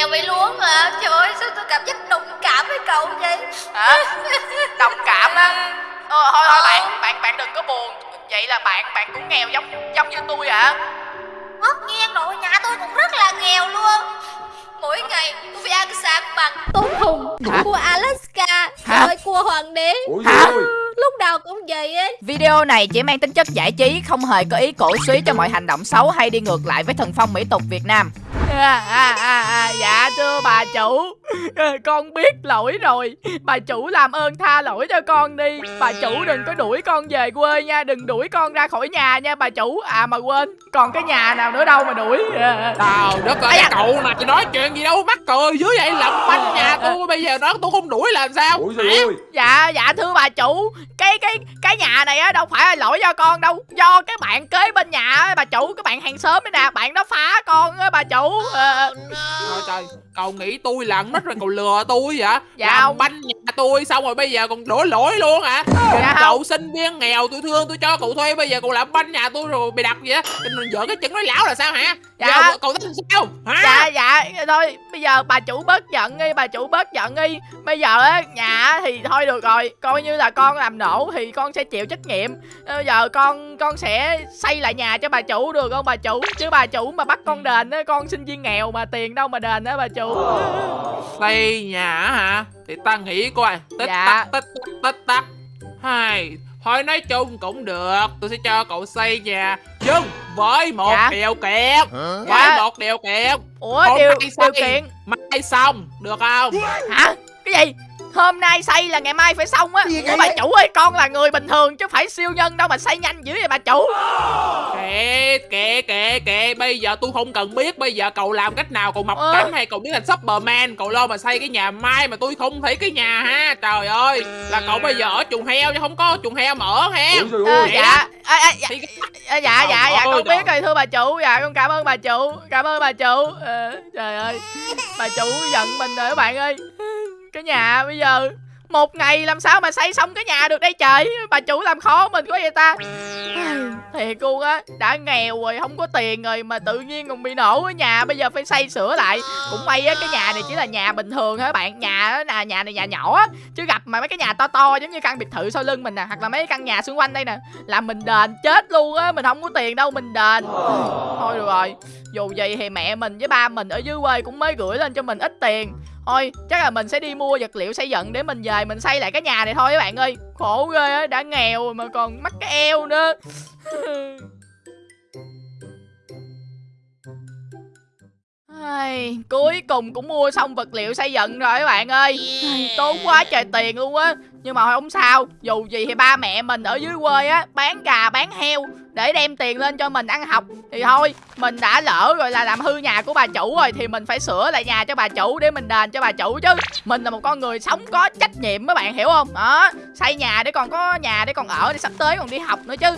nghèo vậy luôn hả? Trời ơi sao tôi cảm giác đồng cảm với cậu vậy? Hả? Đồng cảm á? Ờ, thôi thôi bạn bạn bạn đừng có buồn. Vậy là bạn bạn cũng nghèo giống giống như tôi hả? Tất nhiên rồi nhà tôi cũng rất là nghèo luôn. Mỗi ngày tôi phải ăn sáng bằng tôm hùm cua Alaska Hả? rồi cua hoàng đế. Ủa Hả? ơi lúc nào cũng vậy ấy. Video này chỉ mang tính chất giải trí, không hề có ý cổ suý cho mọi hành động xấu hay đi ngược lại với thần phong mỹ tục Việt Nam. À, à, à, à, dạ thưa bà chủ. Con biết lỗi rồi. Bà chủ làm ơn tha lỗi cho con đi. Bà chủ đừng có đuổi con về quê nha. Đừng đuổi con ra khỏi nhà nha bà chủ. À mà quên Còn cái nhà nào nữa đâu mà đuổi. À. Trời đất ơi, cái cậu này nói chuyện gì đâu mắc cười dưới vậy làm banh nhà tôi. Bây giờ nói tôi không đuổi là sao? Ủa Dạ dạ thưa bà chủ. Cái cái cái nhà này á đâu phải là lỗi do con đâu. Do cái bạn kế bên nhà á bà chủ Cái bạn hàng xóm đấy nè Bạn đó phá con á bà chủ Ờ, Trời trời, cậu nghĩ tôi là nít rồi cậu lừa tôi vậy? Dạ làm không. banh nhà tôi xong rồi bây giờ còn đổ lỗi luôn hả? Dạ cậu không. sinh viên nghèo tôi thương tôi cho cậu thuê bây giờ cậu làm banh nhà tôi rồi bị đặt vậy á? Giỡn cái chừng nói lão là sao hả? Dạ. Giờ cậu tính sao? Hả? Dạ dạ thôi bây giờ bà chủ bớt giận đi Bà chủ bớt giận đi Bây giờ á nhà thì thôi được rồi Coi như là con làm nổ thì con sẽ chịu trách nhiệm Bây giờ con con sẽ xây lại nhà cho bà chủ được không bà chủ Chứ bà chủ mà bắt con đền á Con sinh viên nghèo mà tiền đâu mà đền á bà chủ Xây nhà hả? Thì ta nghĩ coi Tích Dạ. tắc tích tắc tích tắc Hai Thôi nói chung cũng được Tôi sẽ cho cậu xây nhà Nhưng với một Dạ. điều kiện Với Dạ. một điều kiện Ủa Hôm điều, điều kiện Mai xong Được không? Hả? Cái gì? Hôm nay xây là ngày mai phải xong á. Ủa vậy? bà chủ ơi con là người bình thường chứ phải siêu nhân đâu mà xây nhanh dữ vậy bà chủ. Kệ kệ kệ kệ. Bây giờ tôi không cần biết. Bây giờ cậu làm cách nào? Cậu mọc Ờ. cánh hay cậu biến thành Superman? Cậu lo mà xây cái nhà mai Mà tôi không thấy cái nhà ha? Trời ơi Là cậu bây giờ ở chuồng heo chứ không có chuồng heo mà ở trời Ờ, Dạ. À, à, dạ, à, dạ dạ dạ Trời con biết rồi thưa bà chủ. Dạ con cảm ơn bà chủ. Cảm ơn bà chủ. Ờ, Trời ơi. Bà chủ giận mình rồi các bạn ơi cái nhà bây giờ, một ngày làm sao mà xây xong cái nhà được đây trời? Bà chủ làm khó mình quá vậy ta. Thiệt luôn á, Đã nghèo rồi, không có tiền rồi Mà tự nhiên còn bị nổ ở nhà, Bây giờ phải xây sửa lại. Cũng may á, cái nhà này chỉ là nhà bình thường thôi bạn, Nhà là nhà này nhà nhỏ á. Chứ gặp mà mấy cái nhà to to giống như căn biệt thự sau lưng mình nè, Hoặc là mấy căn nhà xung quanh đây nè, Là mình đền chết luôn á, Mình không có tiền đâu, mình đền. Thôi được rồi dù gì thì mẹ mình với ba mình ở dưới quê cũng mới gửi lên cho mình ít tiền. Thôi chắc là mình sẽ đi mua vật liệu xây dựng để mình về mình xây lại cái nhà này thôi các bạn ơi. Khổ ghê á đã nghèo mà còn mắc cái eo nữa. Ai, cuối cùng cũng mua xong vật liệu xây dựng rồi các bạn ơi. Ai, Tốn quá trời tiền luôn á. Nhưng mà không sao Dù gì thì ba mẹ mình ở dưới quê á Bán gà bán heo để đem tiền lên cho mình ăn học Thì thôi mình đã lỡ rồi là làm hư nhà của bà chủ rồi Thì mình phải sửa lại nhà cho bà chủ Để mình đền cho bà chủ chứ. Mình là một con người sống có trách nhiệm mấy bạn hiểu không? Đó Xây nhà để còn có nhà để còn ở Để sắp tới còn đi học nữa chứ.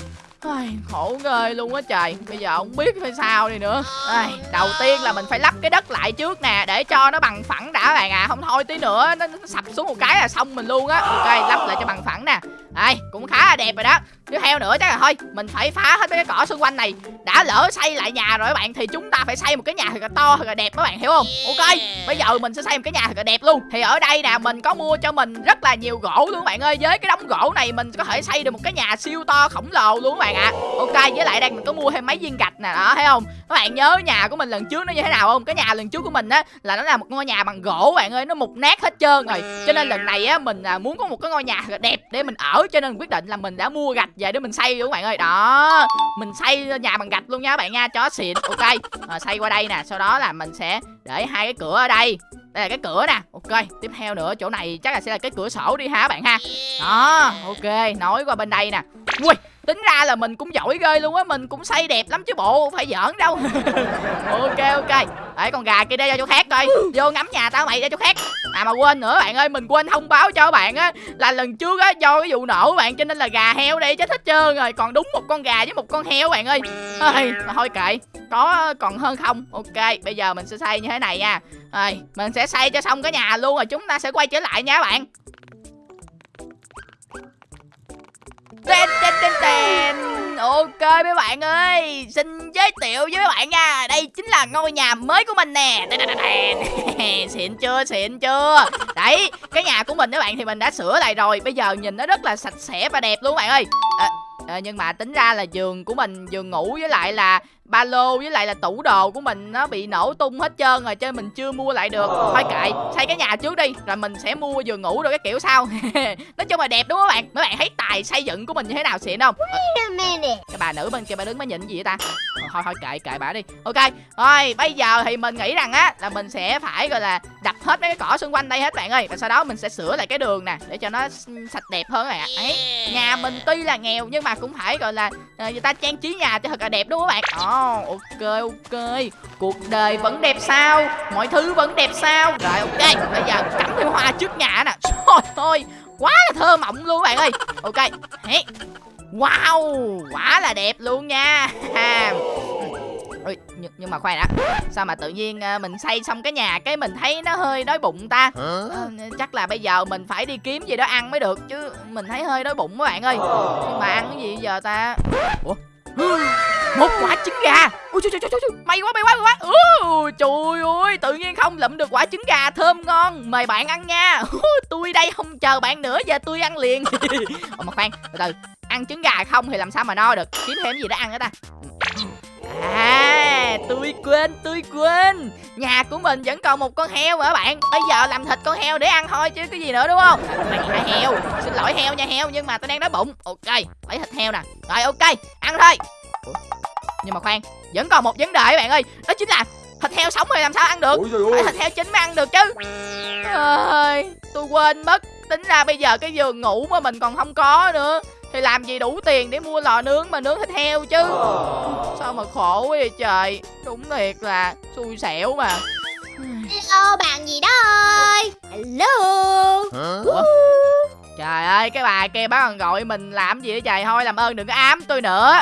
Ai, khổ ghê luôn á trời. Bây giờ không biết phải sao đi nữa. Ai, Đầu tiên là mình phải lắp cái đất lại trước nè Để cho nó bằng phẳng đã bạn à. Không thôi tí nữa nó, nó sập xuống một cái là xong mình luôn á. Ok lắp lại cho bằng phẳng nè. Đây cũng khá là đẹp rồi đó. Tiếp theo nữa chắc là thôi Mình phải phá hết mấy cái cỏ xung quanh này. Đã lỡ xây lại nhà rồi các bạn Thì chúng ta phải xây một cái nhà thật là to thật là đẹp các bạn hiểu không? Ok Bây giờ mình sẽ xây một cái nhà thật là đẹp luôn. Thì ở đây nè mình có mua cho mình rất là nhiều gỗ luôn các bạn ơi. Với cái đống gỗ này mình có thể xây được một cái nhà siêu to khổng lồ luôn các bạn ạ. Ok với lại đây mình có mua thêm mấy viên gạch nè đó thấy không? Các bạn nhớ nhà của mình lần trước nó như thế nào không? Cái nhà lần trước của mình á là nó là một ngôi nhà bằng gỗ bạn ơi nó mục nát hết trơn rồi. Cho nên lần này á mình à, muốn có một cái ngôi nhà thật là đẹp để mình ở cho nên quyết định là mình đã mua gạch về để mình xây luôn các bạn ơi. Đó mình xây nhà bằng gạch luôn nha các bạn nha. Chó xịn ok. À, xây qua đây nè sau đó là mình sẽ để hai cái cửa ở đây. Đây là cái cửa nè ok. Tiếp theo nữa chỗ này chắc là sẽ là cái cửa sổ đi ha các bạn ha. Đó ok. Nối qua bên đây nè. Ui tính ra là mình cũng giỏi ghê luôn á, mình cũng xây đẹp lắm chứ bộ, phải giỡn đâu. Ok ok. Để con gà kia đây ra chỗ khác coi. Vô ngắm nhà tao mày, ra chỗ khác. À mà quên nữa bạn ơi, mình quên thông báo cho bạn á, là lần trước á, do cái vụ nổ bạn, cho nên là gà heo đây chết hết trơn rồi. Còn đúng một con gà với một con heo bạn ơi. Ơi, mà thôi kệ, có còn hơn không? Ok, bây giờ mình sẽ xây như thế này nha. Rồi, mình sẽ xây cho xong cái nhà luôn rồi chúng ta sẽ quay trở lại nha bạn. Tên tên tên tên Ok mấy bạn ơi. Xin giới thiệu với mấy bạn nha. Đây chính là ngôi nhà mới của mình nè. Xịn chưa xịn chưa? Đấy cái nhà của mình các bạn thì mình đã sửa lại rồi. Bây giờ nhìn nó rất là sạch sẽ và đẹp luôn các bạn ơi. À, à, Nhưng mà tính ra là giường của mình Giường ngủ với lại là ba lô với lại là tủ đồ của mình nó bị nổ tung hết trơn rồi cho nên mình chưa mua lại được. Thôi kệ xây cái nhà trước đi rồi mình sẽ mua giường ngủ rồi cái kiểu sau. Nói chung là đẹp đúng không các bạn? Mấy bạn thấy tài xây dựng của mình như thế nào xịn không? Cái bà nữ bên kia bà đứng mới nhìn gì vậy ta? Ờ, thôi thôi kệ kệ bà đi. Ok rồi bây giờ thì mình nghĩ rằng á là mình sẽ phải gọi là đập hết mấy cái cỏ xung quanh đây hết bạn ơi. Và sau đó mình sẽ sửa lại cái đường nè để cho nó sạch đẹp hơn các bạn ấy nhà mình tuy là nghèo nhưng mà cũng phải gọi là uh, người ta trang trí nhà cho thật là đẹp đúng không các bạn Ok ok. Cuộc đời vẫn đẹp sao? Mọi thứ vẫn đẹp sao? Rồi ok. Bây giờ cắm thêm hoa trước nhà nè. Thôi thôi quá là thơ mộng luôn các bạn ơi. Ok. Hey. wow quá là đẹp luôn nha. Ôi, nhưng, nhưng mà khoan đã. Sao mà tự nhiên uh, mình xây xong cái nhà Cái mình thấy nó hơi đói bụng ta? Uh, Chắc là bây giờ mình phải đi kiếm gì đó ăn mới được Chứ mình thấy hơi đói bụng các bạn ơi. Nhưng mà ăn cái gì giờ ta? Ủa một quả trứng gà. Ui trời, trời, trời, may quá may quá may quá. Trời ơi tự nhiên không lụm được quả trứng gà thơm ngon. Mời bạn ăn nha. Tôi đây không chờ bạn nữa giờ tôi ăn liền. Ồ, mà khoan từ từ. Ăn trứng gà không thì làm sao mà no được? Kiếm thêm gì để ăn nữa ta? À tôi quên tôi quên. Nhà của mình vẫn còn một con heo mà bạn? Bây giờ làm thịt con heo để ăn thôi chứ cái gì nữa đúng không? Mày heo. Xin lỗi heo nha heo Nhưng mà tôi đang đói bụng. Ok lấy thịt heo nè. Rồi ok ăn thôi Ủa? Nhưng mà khoan Vẫn còn một vấn đề các bạn ơi. Đó chính là thịt heo sống thì làm sao ăn được? Phải thịt heo chín mới ăn được chứ. Ơi tôi quên mất. Tính ra bây giờ cái giường ngủ mà mình còn không có nữa thì làm gì đủ tiền để mua lò nướng mà nướng thịt heo chứ? Sao mà khổ quá vậy trời. Đúng thiệt là xui xẻo mà hello bạn gì đó ơi? Hello. Ủa? Trời ơi, cái bà kia bác còn gọi mình làm gì vậy trời? Thôi làm ơn đừng có ám tôi nữa.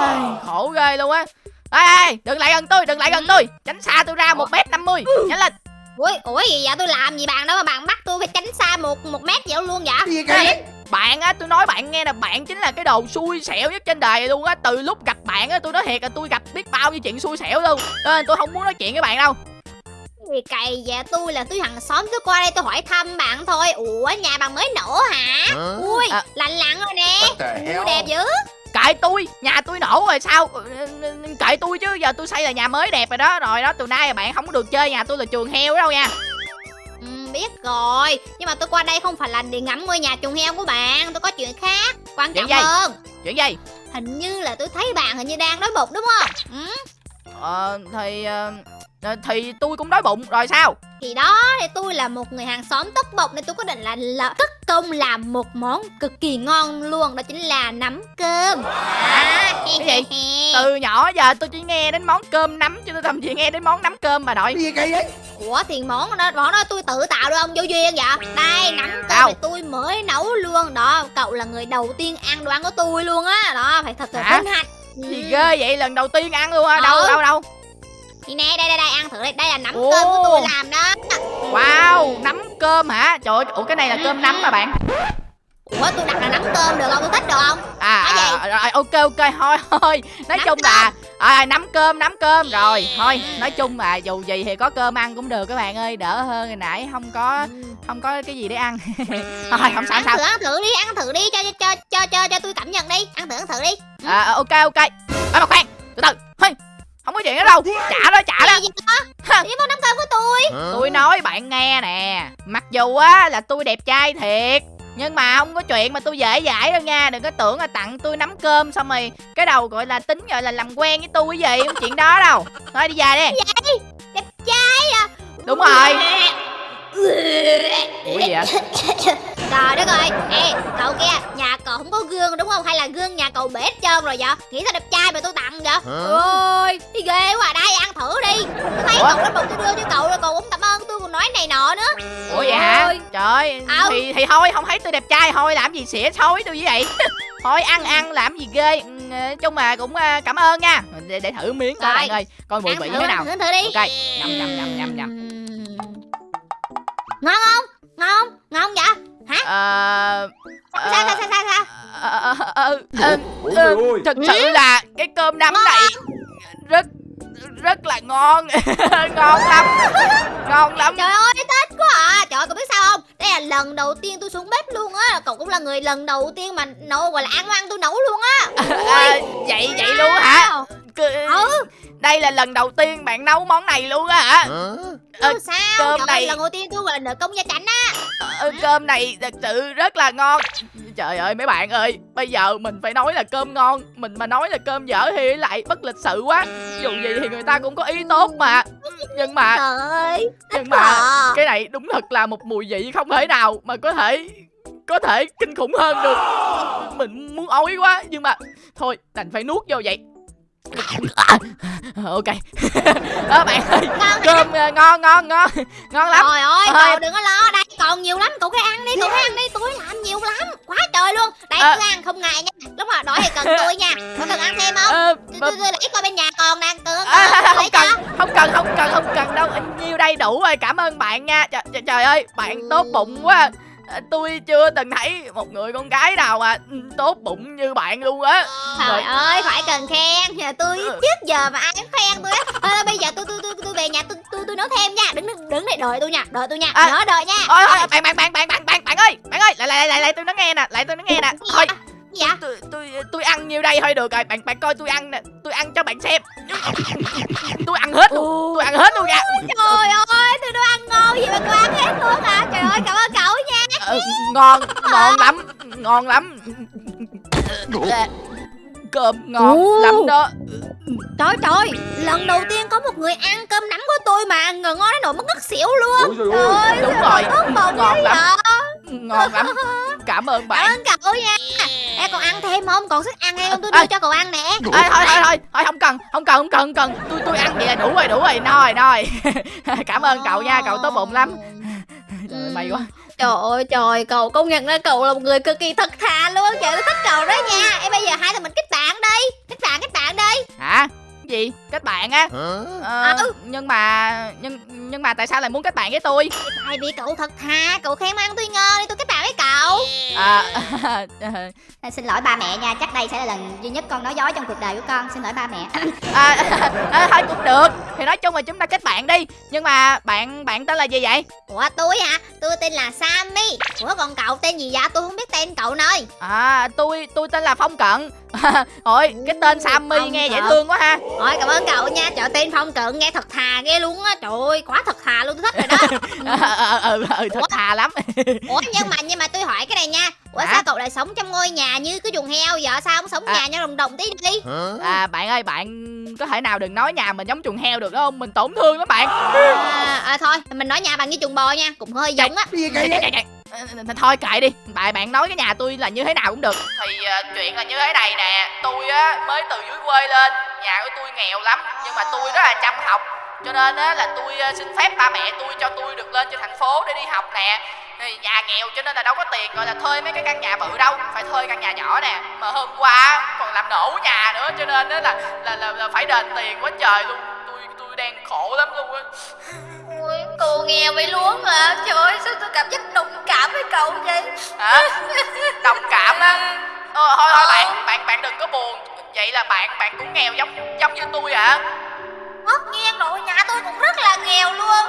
Ai, Khổ ghê luôn á. Ê, ê, đừng lại gần tôi, đừng lại gần tôi. Tránh xa tôi ra một mét năm mươi. Nhanh lên. Ui, ủa gì vậy? Tôi làm gì bạn đó mà bạn bắt tôi phải tránh xa một một mét vậy luôn vậy? Gì vậy? Bạn á, tôi nói bạn nghe là bạn chính là cái đồ xui xẻo nhất trên đời luôn á. Từ lúc gặp bạn á, tôi nói thiệt là tôi gặp biết bao nhiêu chuyện xui xẻo luôn. Nên tôi không muốn nói chuyện với bạn đâu gì cày dạ tôi là tôi hàng xóm tôi qua đây tôi hỏi thăm bạn thôi. Ủa nhà bạn mới nổ hả? Ui à. lạnh lặn rồi nè. Ui đẹp dữ. Kệ tôi? Nhà tôi nổ rồi sao? Kệ tôi chứ giờ tôi xây là nhà mới đẹp rồi đó. Rồi đó từ nay bạn không có được chơi nhà tôi là trường heo đâu nha. Ừ, biết rồi. Nhưng mà tôi qua đây không phải là để ngắm ngôi nhà chuồng heo của bạn. Tôi có chuyện khác quan trọng hơn. Chuyện gì? Hình như là tôi thấy bạn hình như đang đói bụng đúng không? Ừ? ờ thì uh, thì tôi cũng đói bụng rồi sao? Thì đó thì tôi là một người hàng xóm tất bộc nên tôi có định là, là tất công làm một món cực kỳ ngon luôn đó chính là nắm cơm. À, cái gì? từ nhỏ giờ tôi chỉ nghe đến món cơm nắm chứ tôi thậm chí nghe đến món nắm cơm mà nội. Cái gì kỳ vậy? Ủa thì món đó món đó tôi tự tạo được không vô duyên vậy? Đây nắm cơm thì tôi mới nấu luôn. Đó cậu là người đầu tiên ăn đồ ăn của tôi luôn á. Đó phải thật là vinh hạnh. Gì ghê vậy lần đầu tiên ăn luôn á đâu ừ. đâu đâu thì nè đây đây đây ăn thử đây đây là nắm Ồ. cơm của tôi làm đó. Wow nắm cơm hả? Trời ơi ủa cái này là cơm nắm mà bạn? Ủa tôi đặt là nắm cơm được không? Tôi thích được không? À, à, à rồi ok ok thôi thôi. Nói nắm chung cơm. là à, nắm cơm nắm cơm. Rồi Thôi nói chung là dù gì thì có cơm ăn cũng được các bạn ơi. Đỡ hơn hồi nãy không có không có cái gì để ăn. Thôi không sao ăn sao. thử, ăn thử đi ăn thử đi. Cho cho cho cho cho tôi cảm nhận đi. Ăn thử ăn thử đi. Ừ. à, ok ok. À, mà khoan. Từ từ. Thôi không có chuyện đó đâu. Trả đó trả đó đi vào nắm cơm của tôi. Tôi nói bạn nghe nè. Mặc dù á là tôi đẹp trai thiệt nhưng mà không có chuyện mà tôi dễ dãi đâu nha. Đừng có tưởng là tặng tôi nắm cơm xong rồi cái đầu gọi là tính gọi là làm quen với tôi cái gì không chuyện đó đâu. Thôi đi về đi. Vậy? Đẹp trai à? Đúng rồi ủa gì vậy? Trời đất ơi. Ê cậu kia nhà cậu không có gương đúng không? Hay là gương nhà cậu bể trơn rồi vậy? Nghĩ sao đẹp trai mà tôi tặng vậy? Ôi đi ghê quá đây ăn thử đi. Tôi thấy cậu đó bụng tôi đưa cho cậu rồi cậu cũng cảm ơn tôi còn nói này nọ nữa. Ủa vậy hả? Trời ừ. thì thì thôi không thấy tôi đẹp trai thôi làm gì xỉa xối tôi như vậy? Thôi ăn ăn làm gì ghê. Ừ, chung mà cũng ờ, cảm ơn nha. Để, để thử miếng coi bạn ơi coi mùi vị thế nào. thử đi. Ok nhầm nhầm nhầm nhầm nhầm ngon không? Ngon không? Ngon vậy? Hả? Ờ sao sao sao sao sao? ờ, ờ, ờ, Ờ, ơi. thật sự là cái cơm nắm này rất rất là ngon. Ngon lắm. Ngon lắm. Trời ơi thích quá à. Trời ơi cậu biết sao không? Đây là lần đầu tiên tôi xuống bếp luôn á. Cậu cũng là người lần đầu tiên mà nấu gọi là ăn ăn tôi nấu luôn á. À, vậy vậy luôn hả? Ừ. đây là lần đầu tiên bạn nấu món này luôn á hả? Ờ, ừ, sao? cơm Trời này- lần đầu tiên tôi gọi là nợ công gia chánh á. Ờ, cơm này thật sự rất là ngon. Trời ơi mấy bạn ơi bây giờ mình phải nói là cơm ngon. Mình mà nói là cơm dở thì lại bất lịch sự quá. Dù gì thì người ta cũng có ý tốt mà. Nhưng mà Trời ơi nhưng mà Ờ. cái này đúng thật là một mùi vị không thể nào mà có thể có thể kinh khủng hơn được. Mình muốn ói quá nhưng mà thôi đành phải nuốt vô vậy ok. Đó bạn ơi. Ngon cơm ờ, ngon ngon ngon. Ngon lắm. Trời ơi, Ơi. cậu đừng có lo, đây. Còn nhiều lắm, cậu cứ ăn đi, cậu cứ ăn đi, tôi làm nhiều lắm, quá trời luôn. Đây, À. cứ ăn không ngại nha, lúc nào đói thì cần tôi nha, có cần ăn thêm không? Ờ, Tôi, lấy coi bên nhà còn À, tôi không cần không cần không cần không cần đâu. Nhiêu đây đủ rồi. Cảm ơn bạn nha. Trời, ơi bạn tốt bụng quá. À, tôi chưa từng thấy một người con gái nào mà tốt bụng như bạn luôn á Trời Rồi. ơi, phải cần khen, nhà tôi Ừ. trước giờ mà ai cũng khen tôi á. Thôi, bây giờ tôi tôi tôi tôi về nhà tôi tôi tôi nấu thêm nha, đứng đứng đứng đây đợi tôi nha, đợi tôi nha, À. nhớ đợi nha. ôi thôi bạn bạn bạn bạn bạn bạn bạn ơi bạn ơi lại lại lại lại tôi nói nghe nè lại tôi nói nghe nè thôi vậy? tôi tôi tôi ăn nhiêu đây thôi được rồi bạn bạn coi tôi ăn nè tôi ăn cho bạn xem tôi ăn hết luôn tôi ăn hết luôn nha Trời ơi, tôi đâu ăn ngon gì mà cô ăn hết luôn hả? Trời ơi, cảm ơn cậu nha. Ờ, ngon ngon lắm ngon lắm cơm ngon Ồ. lắm đó Trời trời, lần đầu tiên có một người ăn cơm nắm của tôi mà ăn ngon đến nỗi mất ngất xỉu luôn. Ôi trời ơi đúng rồi ngon lắm ngon lắm cảm ơn Cảm bạn ơn cậu nha. Ê, còn ăn thêm không? Còn sức ăn hay không? Tôi đưa cho cậu ăn nè. Ê, thôi thôi thôi thôi không cần không cần không cần không cần tôi tôi ăn vậy là đủ rồi đủ rồi no rồi no rồi cảm ơn cậu nha cậu tốt bụng lắm trời ơi, may quá Trời ơi trời, cậu công nhận là cậu là một người cực kỳ thật thà luôn. Trời tôi thích cậu đó nha. Ê bây giờ hai thằng mình kết bạn đi. Kết bạn kết bạn đi. hả gì kết bạn á ờ, Ừ. nhưng mà nhưng nhưng mà tại sao lại muốn kết bạn với tôi Tại vì cậu thật thà, cậu khen ăn tôi ngon đi tôi kết bạn với cậu. à, À, xin lỗi ba mẹ nha, chắc đây sẽ là lần duy nhất con nói dối trong cuộc đời của con. Xin lỗi ba mẹ. à, à, thôi cũng được thì nói chung là chúng ta kết bạn đi nhưng mà bạn bạn tên là gì vậy Ủa tôi hả? Tôi tên là Sammy. Ủa còn cậu tên gì vậy? Tôi không biết tên cậu nơi. à tôi tôi tên là phong cận Ôi, cái tên Sammy Phong nghe dễ thương quá ha Ôi cảm ơn cậu nha. Trời tên Phong Cận nghe thật thà ghê luôn á. Trời ơi, quá thật thà luôn tôi thích rồi đó. ờ ờ ờ ờ, thật thà lắm Ủa nhưng mà nhưng mà tôi hỏi cái này nha. Ủa sao cậu lại sống trong ngôi nhà như cái chuồng heo vậy? Sao không sống À. nhà nhau đồng đồng tí đi? à bạn ơi bạn có thể nào đừng nói nhà mình giống chuồng heo được không mình tổn thương lắm bạn À, à thôi, mình nói nhà bằng như chuồng bò nha, cũng hơi giống á. Ờ, ờ, thôi kệ đi. Tại bạn nói cái nhà tôi là như thế nào cũng được. Thì uh, chuyện là như thế này nè. Tôi á mới từ dưới quê lên. Nhà của tôi nghèo lắm nhưng mà tôi rất là chăm học. Cho nên á là tôi uh, xin phép ba mẹ tôi cho tôi được lên trên thành phố để đi học nè. Thì nhà nghèo cho nên là đâu có tiền gọi là thuê mấy cái căn nhà bự đâu. Phải thuê căn nhà nhỏ nè. Mà hôm qua còn làm nổ nhà nữa. Cho nên á là là, là là phải đền tiền quá trời luôn. Tôi tôi đang khổ lắm luôn á. cô nghèo vậy luôn hả? Trời ơi, sao tôi cảm giác đồng cảm với cậu vậy? hả đồng cảm á ờ, thôi thôi bạn bạn bạn đừng có buồn vậy là bạn bạn cũng nghèo giống giống như tôi hả Tất nhiên rồi, nhà tôi cũng rất là nghèo luôn.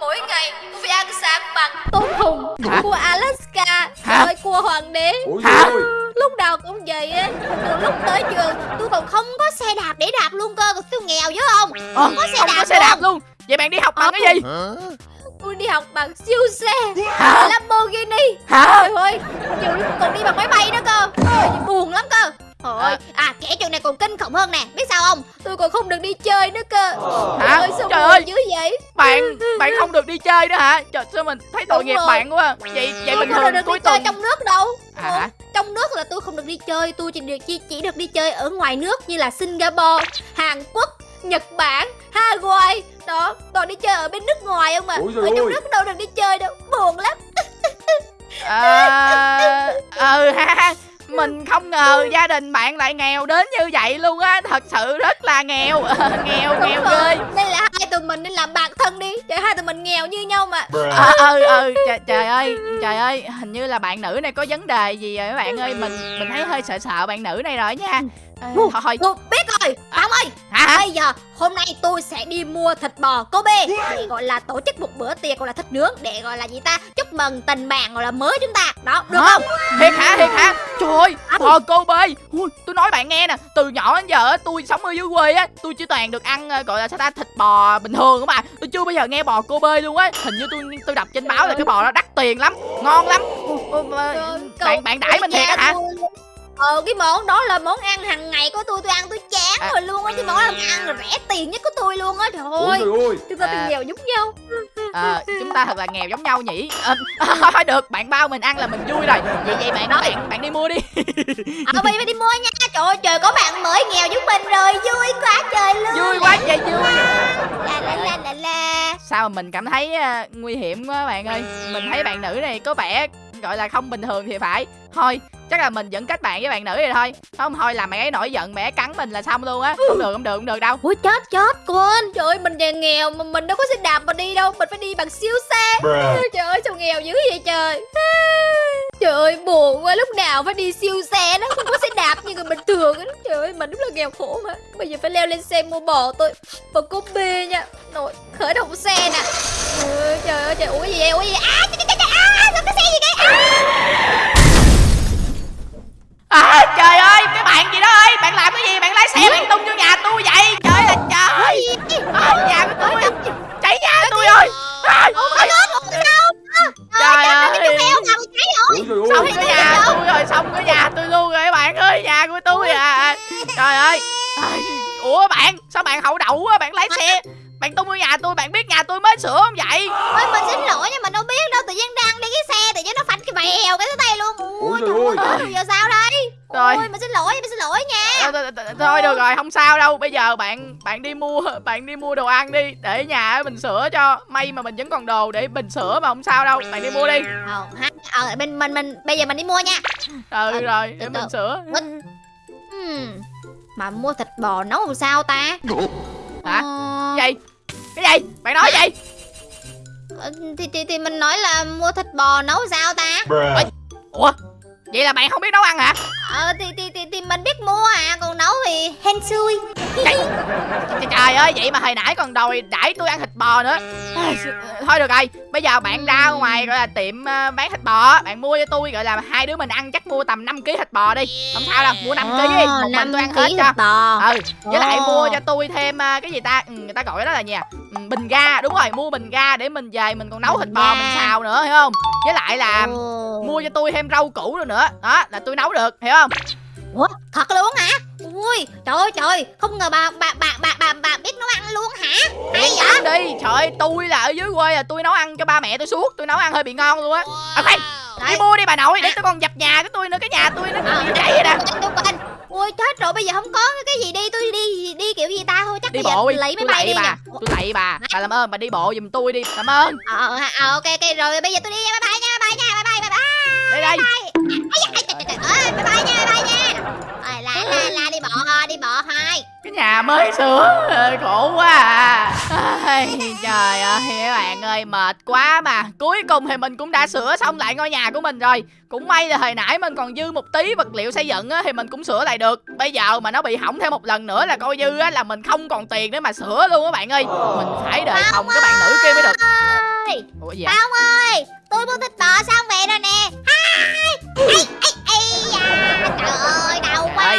Mỗi ngày tôi phải ăn sáng bằng tôm hùm, Hả? cua Alaska, rồi cua hoàng đế. Ôi Hả? ơi Lúc nào cũng vậy á, từ lúc tới trường tôi còn không có xe đạp để đạp luôn cơ, tôi nghèo dữ không? ờ, có xe không đạp có xe đạp luôn. luôn vậy bạn đi học bằng Ờ. cái gì? Tôi đi học bằng siêu xe, hả? Lamborghini. hả? Trời ơi, nhiều lúc còn đi bằng máy bay nữa cơ. Trời, buồn lắm cơ. Trời ơi, à kể chuyện này còn kinh khủng hơn nè. Biết sao không? Tôi còn không được đi chơi nữa cơ. Hả? Trời ơi, sao Trời ơi. dữ vậy? Bạn bạn không được đi chơi nữa hả? Trời sao mình thấy tội Đúng nghiệp rồi. bạn quá. Vậy vậy Tôi bình không thường được cuối đi chơi tuần trong nước đâu. À, hả? Trong nước là tôi không được đi chơi. Tôi chỉ được chỉ, chỉ được đi chơi ở ngoài nước Như là Singapore, Hàn Quốc, Nhật Bản, Hawaii. Đó, toàn đi chơi ở bên nước ngoài không mà Ôi Ở trong ơi. nước đâu được đi chơi đâu Buồn lắm. À, ừ ha mình không ngờ gia đình bạn lại nghèo đến như vậy luôn á. Thật sự rất là nghèo. Nghèo nghèo Đúng ghê rồi. Đây là hai tụi mình nên làm bạn thân đi Trời hai tụi mình nghèo như nhau mà. Ờ ừ ừ trời, trời ơi trời ơi. Hình như là bạn nữ này có vấn đề gì rồi các bạn ơi. Mình mình thấy hơi sợ sợ bạn nữ này rồi nha Ờ, Ủa, thôi thôi. Tôi biết rồi. Ông ơi hả? Bây giờ hôm nay tôi sẽ đi mua thịt bò Kobe Để gọi là tổ chức một bữa tiệc gọi là thịt nướng Để gọi là gì ta? Chúc mừng tình bạn gọi là mới chúng ta. Đó được Hả? không? Thiệt hả? Thiệt hả? Trời ơi bò cô bê Ui, tôi nói bạn nghe nè từ nhỏ đến giờ tôi sống ở dưới quê á tôi chỉ toàn được ăn ờ, gọi là sao ta thịt bò bình thường các bạn tôi chưa bao giờ nghe bò cô bê luôn á. Hình như tôi tôi đọc trên báo là cái bò đó đắt tiền lắm ngon lắm. Ui, bạn bạn đãi mình thiệt á hả. Ờ cái món đó là món ăn hàng ngày của tôi Tôi ăn tôi chán À. rồi luôn á Cái món ăn ăn là rẻ tiền nhất của tôi luôn á Trời ơi. Chúng ta À. bị nghèo giống nhau. Ờ, chúng ta thật là nghèo giống nhau nhỉ? Ờ, thôi được bạn bao mình ăn là mình vui rồi. Vậy vậy bạn bạn bạn đi mua đi. Ờ bây giờ phải đi mua nha. Trời ơi trời có bạn mới nghèo giống mình rồi Vui quá trời luôn. Vui quá trời vui. La la la la la. Sao mà mình cảm thấy ờ, nguy hiểm quá bạn ơi. Mình thấy bạn nữ này có vẻ gọi là không bình thường thì phải. Thôi chắc là mình vẫn kết bạn với bạn nữ này thôi. Không thôi làm mẹ ấy nổi giận mẹ ấy cắn mình là xong luôn á. Không được không được không được đâu. Ui chết chết quên. Trời ơi mình nhà nghèo mà mình đâu có xe đạp mà đi đâu. Mình phải đi bằng siêu xe. Trời ơi sao nghèo dữ vậy trời. Trời ơi buồn quá. Lúc nào phải đi siêu xe nó không có xe đạp như người bình thường á. Trời ơi mình đúng là nghèo khổ mà. Bây giờ phải leo lên xe mua bò tôi. Bò cốp bê nha. Nội khởi động xe nè. Ôi, Trời ơi trời ủa gì vậy? Ủa gì vậy? Trời, trời, trời, à sao cái xe gì vậy à, trời ơi cái bạn gì đó ơi bạn làm cái gì? Bạn lái xe bạn tung vô nhà tôi vậy. Trời ơi trời à, nhà của tôi. Cháy nhà tôi ơi. À, sao? Trời Cái ơi. xong Ôi, cái ôi, nhà ôi. tôi rồi xong cái nhà tôi luôn rồi các bạn ơi nhà của tôi à. trời ơi. ủa bạn sao bạn hậu đậu á? Bạn lái xe bạn tung vô nhà tôi bạn biết nhà tôi mới sửa không vậy? Ôi mình xin lỗi nhưng mình đâu biết đâu Tự nhiên đang đi cái xe tự nhiên nó phanh cái vèo cái tay luôn. Ôi Ôi trời ơi giờ sao đây? Rồi. Ôi mình xin lỗi mình xin lỗi nha. Thôi, thôi, thôi, thôi được rồi không sao đâu. Bây giờ bạn bạn đi mua bạn đi mua đồ ăn đi để nhà mình sửa cho. May mà mình vẫn còn đồ để mình sửa mà không sao đâu. Bạn đi mua đi. Ờ Ờ mình mình mình bây giờ mình đi mua nha. Ừ rồi để mình sửa. Hmm. Mà mua thịt bò nấu làm sao ta? Hả? Ờ, cái gì? Bạn nói gì? Ờ, thì, thì thì mình nói là mua thịt bò nấu sao ta? Ủa? Vậy là bạn không biết nấu ăn hả? Ờ thì thì thì, thì mình biết mua à Còn nấu thì hên xui. Trời, trời ơi vậy mà hồi nãy còn đòi đãi tôi ăn thịt bò nữa. Thôi được rồi bây giờ bạn ra ngoài gọi là tiệm ờ, bán thịt bò bạn mua cho tôi gọi là hai đứa mình ăn chắc mua tầm 5 kg thịt bò đi. Không sao đâu mua 5 kg đi một mình tôi ăn hết cho. thịt bò. Ừ với lại mua cho tôi thêm ờ, cái gì ta? Ừ, người ta gọi đó là gì à bình ga đúng rồi mua bình ga để mình về mình còn nấu thịt bò mình xào nữa hiểu không? Với lại là mua cho tôi thêm rau củ rồi nữa. Đó là tôi nấu được hiểu không? Ủa thật luôn hả? Ui trời ơi trời. Không ngờ bà bà bà bà bà, bà biết nấu ăn luôn hả? Hay vậy? đi. Trời ơi tôi là ở dưới quê là tôi nấu ăn cho ba mẹ tôi suốt. Tôi nấu ăn hơi bị ngon luôn á. À khoan đi mua đi bà nội để tôi còn dập nhà của tôi nữa cái nhà tôi nó Ờ, bị cháy rồi nè Ui chết rồi bây giờ không có cái gì đi Tôi đi đi kiểu gì ta? Thôi chắc đi bây giờ bộ đi lấy máy bay đi bà tôi lạy bà. Bà làm ơn bà đi bộ giùm tôi đi làm ơn. Ờ ờ, ờ ok ok rồi bây giờ tôi đi nha bye bye nha bye bye nha bye bye bye bye. Đây đây. Bye bye. Nha bye bye nha la la la đi bộ thôi đi bộ thôi cái nhà mới sửa khổ quá à. Ai, trời ơi các bạn ơi mệt quá mà. Cuối cùng thì mình cũng đã sửa xong lại ngôi nhà của mình rồi. Cũng may là hồi nãy mình còn dư một tí vật liệu xây dựng á thì mình cũng sửa lại được. Bây giờ mà nó bị hỏng thêm một lần nữa là coi như á là mình không còn tiền để mà sửa luôn các bạn ơi. Mình phải đợi phòng cái bạn nữ kia mới được. ủa gì vậy? Ơi! Tôi mua thịt bò xong về rồi nè. Ây ây ây da! Trời ơi đau quá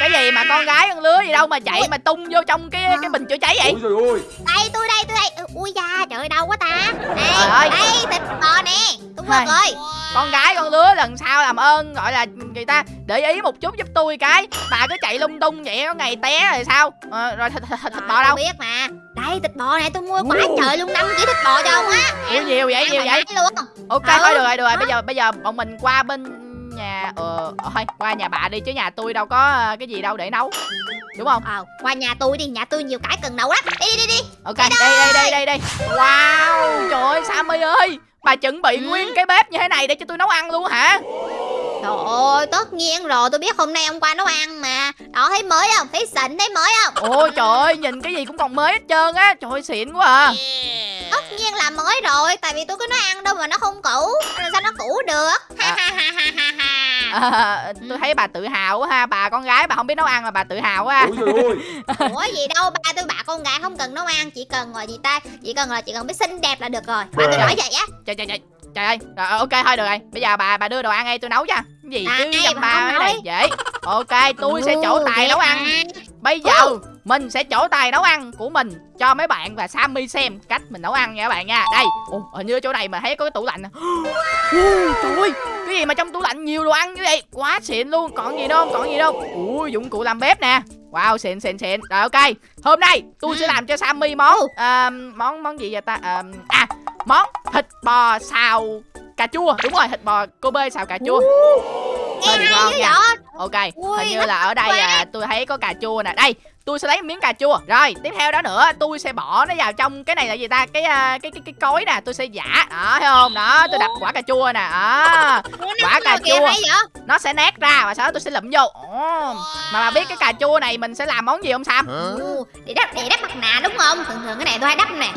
cái gì mà con gái con lứa gì đâu mà chạy mà tung vô trong cái cái bình chữa cháy vậy? Ôi trời ơi. Đây tôi đây tôi đây. Ừ, Ui da trời đau quá ta. Đây Trời ơi. đây thịt bò nè. Tôi Hai. rồi. Con gái con lứa lần sau làm ơn gọi là người ta để ý một chút giúp tôi cái. Bà cứ chạy lung tung vậy có ngày té rồi sao? Ờ, rồi thịt, thịt, thịt bò tôi đâu? biết mà. Đây thịt bò này tôi mua quá trời luôn 5 kg thịt bò cho ông á. Ủa, nhiều vậy nhiều vậy. luôn. Ok Ừ. thôi được rồi được rồi. Bây giờ bây giờ bọn mình qua bên nhà ờ thôi qua nhà bà đi chứ nhà tôi đâu có ờ, cái gì đâu để nấu. Đúng không? Ờ qua nhà tôi đi Nhà tôi nhiều cái cần nấu lắm. Đi đi đi đi. Ok đây đây đây đây. đây wow trời ơi sammy ơi. Bà chuẩn bị Ừ. nguyên cái bếp như thế này để cho tôi nấu ăn luôn hả Trời ơi, tất nhiên rồi, tôi biết hôm nay ông qua nấu ăn mà. Đó, thấy mới không? Thấy xịn, thấy mới không? ôi trời ơi nhìn cái gì cũng còn mới hết trơn á. Trời ơi xịn quá à. Tất nhiên là mới rồi, tại vì tôi cứ nói ăn đâu mà nó không cũ. Làm sao nó cũ được? Ha À. ha ha ha ha ha. À, tôi thấy bà tự hào quá ha. Bà con gái bà không biết nấu ăn mà bà tự hào quá ơi. Ủa gì đâu, ba tôi bà con gái không cần nấu ăn Chỉ cần là gì ta? Chỉ cần là chỉ cần biết xinh đẹp là được rồi. Ba tôi nói vậy á. Trời trời trời trời ơi rồi, ok thôi được rồi. Bây giờ bà bà đưa đồ ăn đây tôi nấu cho. Cái gì chứ Này, dăm bà ba cái này dễ ok tôi sẽ trổ tài nấu ăn. Bây giờ mình sẽ trổ tài nấu ăn của mình cho mấy bạn và Sammy xem cách mình nấu ăn nha các bạn nha. Đây ồ hình như chỗ này mà thấy có cái tủ lạnh Ui, trời ơi cái gì mà trong tủ lạnh nhiều đồ ăn như vậy? Quá xịn luôn còn gì đâu không còn gì đâu. Ui dụng cụ làm bếp nè. Wow xịn xịn xịn. Rồi ok. Hôm nay tôi sẽ làm cho Sammy món à, món món gì vậy ta? À, à món thịt bò xào cà chua. Đúng rồi thịt bò Kobe xào cà chua. Nghe ngon hay dữ nha vậy? ok Ui, hình như là ở đây à, tôi thấy có cà chua nè. Đây tôi sẽ lấy miếng cà chua. Rồi tiếp theo đó nữa tôi sẽ bỏ nó vào trong cái này là gì ta? Cái à, cái cái cái cối nè tôi sẽ giả đó thấy không? Đó tôi đập quả cà chua nè. Đó Quả cà chua. nó sẽ nát ra và sau đó tôi sẽ lụm vô Ồ, mà bà biết cái cà chua này mình sẽ làm món gì không sam? Ồ, để đắp để đắp mặt nạ đúng không? Thường thường cái này tôi hay đắp nè.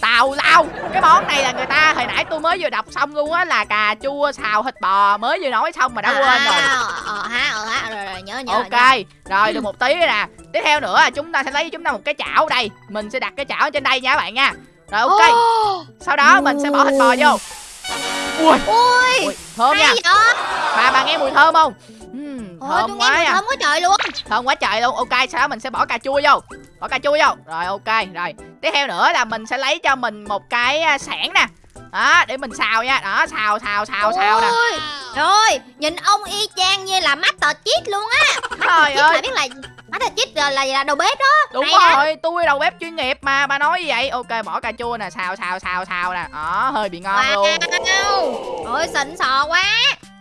tào lao cái món này là người ta hồi nãy tôi mới vừa đọc xong luôn á là cà chua xào thịt bò mới vừa nói xong mà đã quên rồi. À, Ờ ha, ờ ha, rồi rồi nhớ nhớ. ok nhớ. rồi được một tí nè. Tiếp theo nữa chúng ta sẽ lấy chúng ta một cái chảo đây. Mình sẽ đặt cái chảo ở trên đây nha các bạn nha. Rồi ok. Sau đó mình sẽ bỏ thịt bò vô ui. Ui, ui thơm nha. vậy? bà bà nghe mùi thơm không? Ôi, thơm quá mùi nha. thơm quá trời luôn. thơm quá trời luôn. Ok sau đó mình sẽ bỏ cà chua vô. Bỏ cà chua vô. Rồi ok rồi. Tiếp theo nữa là mình sẽ lấy cho mình một cái à, sảng nè. Đó để mình xào nha. Đó xào xào xào xào nè. Rồi, nhìn ông y chang như là Master Chief luôn á. trời ơi. biết là Master Chief là, là, là đầu bếp đó. đúng Hay đó. rồi tôi đầu bếp chuyên nghiệp mà bà nói vậy. Ok bỏ cà chua nè xào xào xào xào nè. Đó hơi bị ngon luôn. Wow. Ôi xịn sò quá.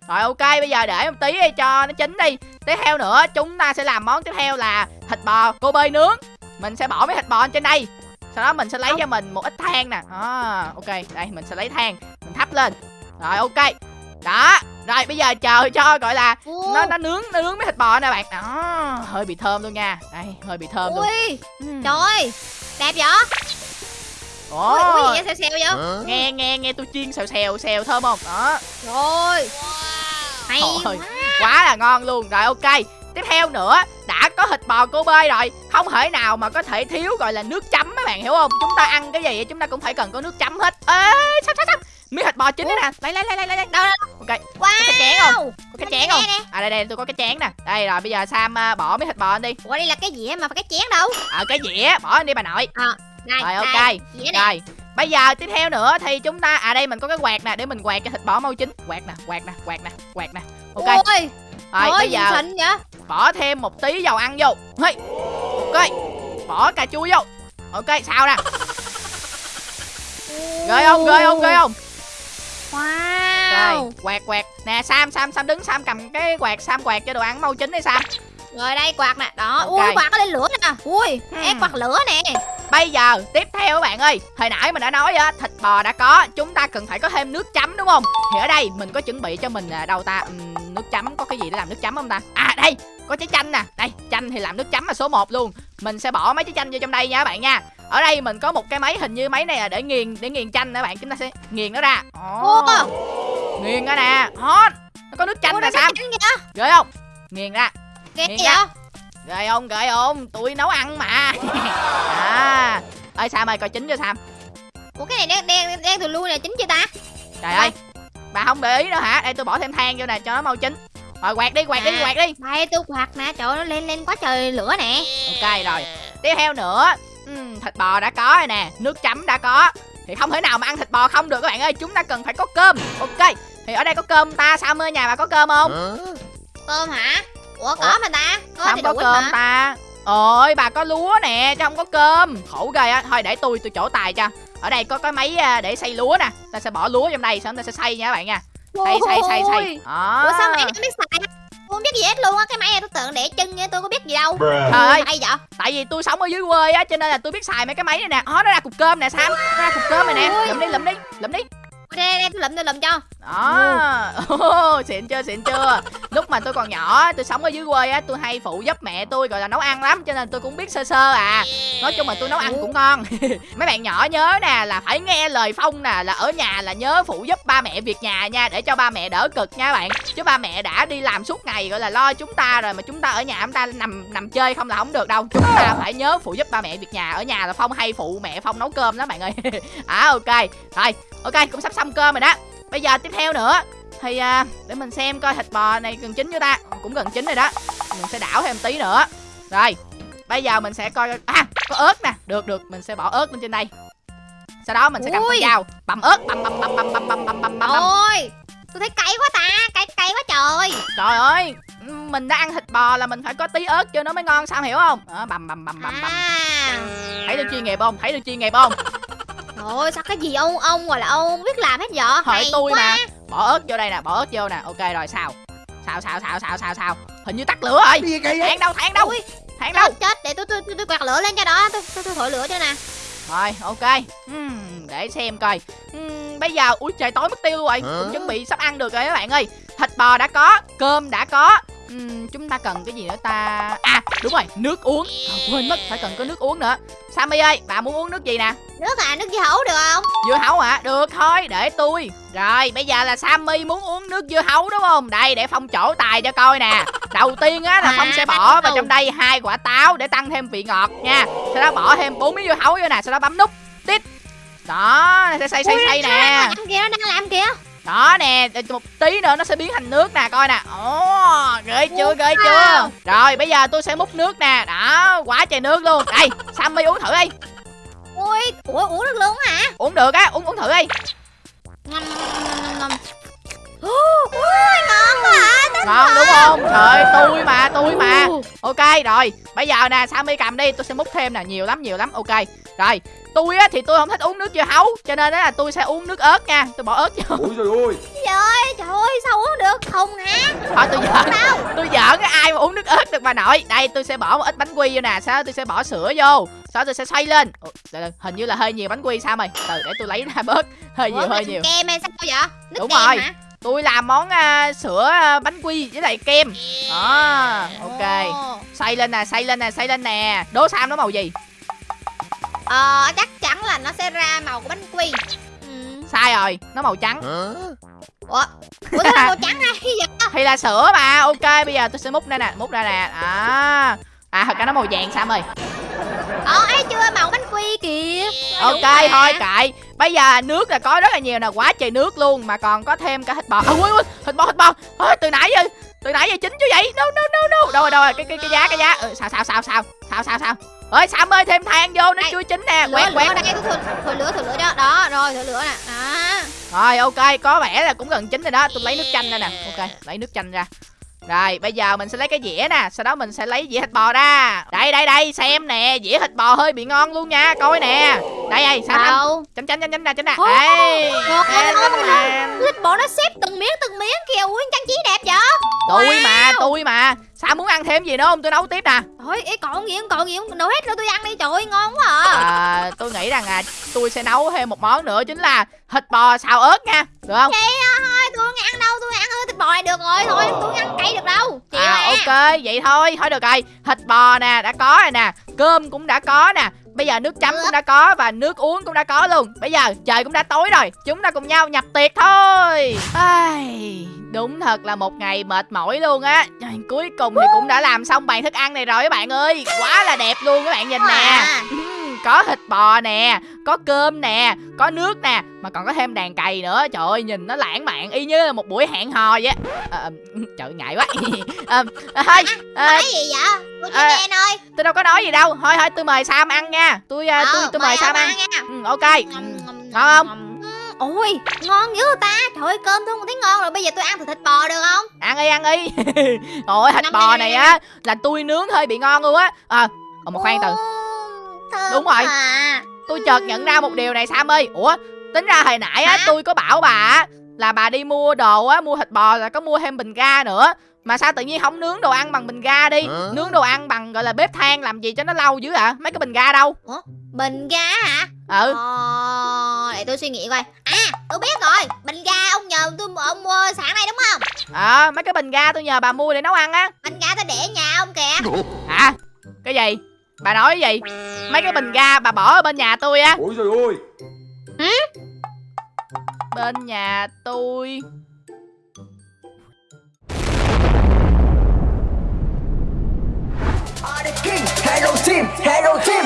rồi ok bây giờ để một tí đi cho nó chín đi. Tiếp theo nữa chúng ta sẽ làm món tiếp theo là thịt bò cô bơi nướng. Mình sẽ bỏ mấy thịt bò lên trên đây. Sau đó mình sẽ lấy cho mình một ít than nè. À, ok đây mình sẽ lấy than mình thắp lên. Rồi ok đó rồi bây giờ chờ cho gọi là nó nó nướng nó nướng mấy thịt bò nè bạn đó hơi bị thơm luôn nha đây hơi bị thơm luôn Ui, Ừm. trời. Đẹp vậy? Ồ, Ui, ui gì vậy xèo xèo vậy? nghe nghe nghe tôi chiên xèo xèo xèo thơm không đó Rồi. Hay Trời. quá. quá là ngon luôn rồi ok tiếp theo nữa đã có thịt bò cô bê rồi. Không thể nào mà có thể thiếu gọi là nước chấm các bạn hiểu không? Chúng ta ăn cái gì chúng ta cũng phải cần có nước chấm hết. Ê sao sao sao miếng thịt bò chín đấy nè. Lấy lấy lấy lấy lấy Đâu đâu. ok. Wow. có cái chén không? Có cái chén không? à đây đây tôi có cái chén nè. Đây rồi bây giờ sam à, bỏ miếng thịt bò lên đi. Ủa đây là cái gì mà phải cái chén đâu? ở cái dĩa. Bỏ lên đi bà nội. Đây, Rồi, ok. dĩa nè. rồi bây giờ tiếp theo nữa thì chúng ta à đây mình có cái quạt nè để mình quạt cho thịt bò mau chín. Quạt nè quạt nè quạt nè quạt nè. Ok. Ôi, rồi bây giờ xịn vậy? bỏ thêm một tí dầu ăn vô hey. ok bỏ cà chua vô ok sao nè ghê không ghê không ghê không Wow. rồi quạt quạt nè sam sam sam đứng sam cầm cái quạt sam quạt cho đồ ăn mau chín đi sam Rồi đây quạt nè. Đó. Ok. Ui quạt nó lên lửa nè. Ui, Hmm. ép quạt lửa nè. Bây giờ tiếp theo các bạn ơi hồi nãy mình đã nói á thịt bò đã có chúng ta cần phải có thêm nước chấm đúng không? Thì ở đây mình có chuẩn bị cho mình à, đâu ta Ừm, nước chấm có cái gì để làm nước chấm không ta? À đây có trái chanh nè. Đây chanh thì làm nước chấm là số 1 luôn. Mình sẽ bỏ mấy trái chanh vô trong đây nha các bạn nha. Ở đây mình có một cái máy hình như máy này là để nghiền để nghiền chanh các bạn chúng ta sẽ nghiền nó ra. Ồ, Ủa, nghiền ra nè. Hot nó có nước chanh ủa, nè chanh kìa. ghê không? Nghiền ra. Nghiền ra. Ghê không ghê không? Tôi nấu ăn mà. À. Ơi sam ơi coi chín cho sam. Ủa cái này đen đen đen từ lui là chính chưa ta? trời ơi bà không để ý nữa hả? Đây tôi bỏ thêm than vô nè cho nó mau chín. Rồi quạt đi quạt đi À. quạt đi. Đây tôi quạt nè, trời ơi, nó lên lên quá trời lửa nè. ok rồi. Tiếp theo nữa. Ừm, thịt bò đã có rồi nè nước chấm đã có. Thì không thể nào mà ăn thịt bò không được các bạn ơi chúng ta cần phải có cơm. Ok thì ở đây có cơm ta sao ơi nhà bà có cơm không? Cơm hả? Ủa có Ủa? mà ta? Có sao không có cơm mà. ta ôi bà có lúa nè chứ không có cơm khổ ghê á thôi để tôi tôi trổ tài cho ở đây có cái máy à, để xay lúa nè ta sẽ bỏ lúa trong đây xong ta sẽ xay nha các bạn nha xay xay xay xay Ôi. đó Ủa sao mày không biết xài? Tôi không biết gì hết luôn á, cái máy này tôi tưởng để chân nha, tôi có biết gì đâu. Trời ơi. Hay vậy? tại vì tôi sống ở dưới quê á cho nên là tôi biết xài mấy cái máy này nè ó nó ra cục cơm nè sam nó ra cục cơm này nè lụm đi lụm đi lụm đi đây đây tôi lụm tôi lụm cho. Đó. Ồ, xịn chưa xịn chưa. Lúc mà tôi còn nhỏ tôi sống ở dưới quê á tôi hay phụ giúp mẹ tôi gọi là nấu ăn lắm cho nên tôi cũng biết sơ sơ à. Nói chung là tôi nấu ăn cũng ngon. Mấy bạn nhỏ nhớ nè là phải nghe lời phong nè là ở nhà là nhớ phụ giúp ba mẹ việc nhà nha để cho ba mẹ đỡ cực nha bạn. Chứ ba mẹ đã đi làm suốt ngày gọi là lo chúng ta rồi mà chúng ta ở nhà chúng ta nằm nằm chơi không là không được đâu. Chúng ta phải nhớ phụ giúp ba mẹ việc nhà. Ở nhà là phong hay phụ mẹ phong nấu cơm đó bạn ơi. À ok. Rồi ok cũng sắp xong cơm rồi đó bây giờ tiếp theo nữa thì à, để mình xem coi thịt bò này gần chín chưa ta cũng gần chín rồi đó mình sẽ đảo thêm tí nữa rồi bây giờ mình sẽ coi à có ớt nè được được mình sẽ bỏ ớt lên trên đây sau đó mình sẽ cầm con dao băm ớt băm băm băm băm băm băm băm băm băm ôi tôi thấy cay quá ta cay cay quá trời trời ơi mình đã ăn thịt bò là mình phải có tí ớt cho nó mới ngon sao hiểu không đó, băm băm băm băm băm à thấy được chuyên nghiệp không thấy được chuyên nghiệp không Trời sao cái gì ông ông gọi là ông không biết làm hết vậy? Hỏi Hay tôi quá. mà. Bỏ ớt vô đây nè bỏ ớt vô nè. Ok rồi sao? Sao sao sao sao sao sao? Hình như tắt lửa rồi. Gì kỳ vậy? Thang đâu thang đâu? Ui, thang đâu? chết để tôi tôi tôi, tôi quạt lửa lên cho đó. Tôi tôi, tôi thổi lửa cho nè. Rồi ok. Ừm, để xem coi. Ừm, bây giờ ui trời tối mất tiêu rồi. Cũng chuẩn bị sắp ăn được rồi các bạn ơi. Thịt bò đã có cơm đã có Ừm, chúng ta cần cái gì nữa ta? À đúng rồi nước uống. À, quên mất phải cần có nước uống nữa. Sammy ơi bà muốn uống nước gì nè? Nước à nước dưa hấu được không? Dưa hấu hả? Được thôi để tôi. Rồi bây giờ là sammy muốn uống nước dưa hấu đúng không? Đây để phong trổ tài cho coi nè. Đầu tiên á là phong sẽ bỏ vào trong đây hai quả táo để tăng thêm vị ngọt nha. Sau đó bỏ thêm bốn miếng dưa hấu vô nè sau đó bấm nút tít. Đó sẽ Ui, xay nó nè. làm kìa nó đang làm kìa đó nè một tí nữa nó sẽ biến thành nước nè coi nè. Ồ ghê chưa ghê chưa? rồi bây giờ tôi sẽ múc nước nè. Đó quá trời nước luôn. Đây sammy uống thử đi. Ui ủa uống được luôn hả? Uống được á uống uống thử đi. Ngâm ngâm ngâm ui ngon quá à ngon đúng không? Trời tôi mà tôi mà. Ok rồi bây giờ nè sammy cầm đi tôi sẽ múc thêm nè nhiều lắm nhiều lắm. Ok rồi tôi á thì tôi không thích uống nước dưa hấu cho nên á là tôi sẽ uống nước ớt nha. Tôi bỏ ớt vô. Ui rồi ôi trời ơi trời ơi sao uống được? Không hả? Thôi tôi giỡn. Đâu tôi giỡn ai mà uống nước ớt được bà nội. Đây tôi sẽ bỏ một ít bánh quy vô nè. Sau đó tôi sẽ bỏ sữa vô. Sau đó tôi sẽ xoay lên. Ủa, hình như là hơi nhiều bánh quy sao mày? Từ để tôi lấy ra bớt. Hơi nhiều Ủa, hơi cái nhiều. kem hay sao vậy? Nước Đúng kem rồi. hả? Tôi làm món à, sữa à, bánh quy với lại kem. Đó ok. Ồ. xay lên nè xay lên nè xay lên nè. Đố sam nó màu gì Ờ chắc chắn là nó sẽ ra màu của bánh quy. Ừ. sai rồi nó màu trắng. Ủa? Ủa sao màu trắng ra vậy? Thì là sữa mà ok bây giờ tôi sẽ múc đây nè múc ra nè. À à thật ra nó màu vàng sam ơi. Ờ ấy chưa màu bánh quy kìa. Ok Đúng mà. thôi kệ bây giờ nước là có rất là nhiều nè quá trời nước luôn mà còn có thêm cả thịt bò. À, ui, ui, thịt bò thịt bò. Ôi, từ nãy giờ từ nãy giờ chín chứ vậy? No no no no. Đâu rồi đâu rồi cái cái cái giá cái giá. Ừ, sao sao sao sao? Sao sao sao ơi sam ơi thêm than vô nó Đây, chưa chín nè. Lửa quẹt lửa quẹt tôi thổi, thổi lửa thổi lửa đó. Đó rồi thổi lửa nè. Đó. Rồi ok có vẻ là cũng gần chín rồi đó. Tôi lấy nước chanh ra nè. Ok lấy nước chanh ra. Rồi bây giờ mình sẽ lấy cái dĩa nè. Sau đó mình sẽ lấy dĩa thịt bò ra. Đây đây đây xem nè. Dĩa thịt bò hơi bị ngon luôn nha. Coi nè. Đây đây sao Đâu? Đây. ngon, Đây, ngon, đây, ngon. đây. Thịt bò nó xếp từng miếng từng miếng kìa. Ui trang trí đẹp vậy? Tôi mà tôi mà sao muốn ăn thêm gì nữa không? Tôi nấu tiếp nè. Thôi ý còn gì không? Còn gì không? Nấu hết rồi tôi ăn đi. Trời ơi ngon quá à. À, tôi nghĩ rằng à tôi sẽ nấu thêm một món nữa chính là thịt bò xào ớt nha. Được không? À, thôi tôi không ăn đâu. Tôi ăn thịt bò được rồi. Thôi tôi ăn cay được đâu. Chịu à à, ok vậy thôi. Thôi được rồi. Thịt bò nè đã có rồi nè. Cơm cũng đã có nè. Bây giờ nước chấm cũng đã có và nước uống cũng đã có luôn. Bây giờ trời cũng đã tối rồi. Chúng ta cùng nhau nhập tiệc thôi. Ai, đúng thật là một ngày mệt mỏi luôn á. Cuối cùng thì cũng đã làm xong bàn thức ăn này rồi các bạn ơi. Quá là đẹp luôn các bạn nhìn nè. Có thịt bò nè có cơm nè có nước nè mà còn có thêm đàn cày nữa. Trời ơi nhìn nó lãng mạn y như là một buổi hẹn hò vậy. À, trời ngại quá. À, thôi à, Nói gì vậy? Tôi à, nghe thôi. tôi đâu có nói gì đâu. Thôi thôi tôi mời sam ăn nha. Tôi tôi tôi mời sam ăn. nha. Ừ, ok. Ngon không Ôi ngon dữ ta. Trời ơi cơm tôi không thấy ngon rồi. Bây giờ tôi ăn thịt thịt bò được không? Ăn đi ăn đi. Ôi thịt bò này á là tôi nướng hơi bị ngon luôn á. À Ồ, mà khoan từ. Đúng rồi. à. tôi chợt nhận ra một điều này sam ơi. Ủa tính ra hồi nãy á Hả? tôi có bảo bà á là bà đi mua đồ á mua thịt bò là có mua thêm bình ga nữa. Mà sao tự nhiên không nướng đồ ăn bằng bình ga đi? Hả? nướng đồ ăn bằng gọi là bếp than làm gì cho nó lâu dữ ạ mấy cái bình ga đâu? Bình ga hả? Ừ. Ờ Để tôi suy nghĩ coi. À tôi biết rồi. Bình ga ông nhờ tôi ông mua sáng nay đúng không? Ờ mấy cái bình ga tôi nhờ bà mua để nấu ăn á. Bình ga tôi để nhà ông kìa. Hả? Cái gì? Bà nói cái gì? Mấy cái bình ga bà bỏ ở bên nhà tôi á. Ôi trời ơi. Bên nhà tôi. Hello team, hello team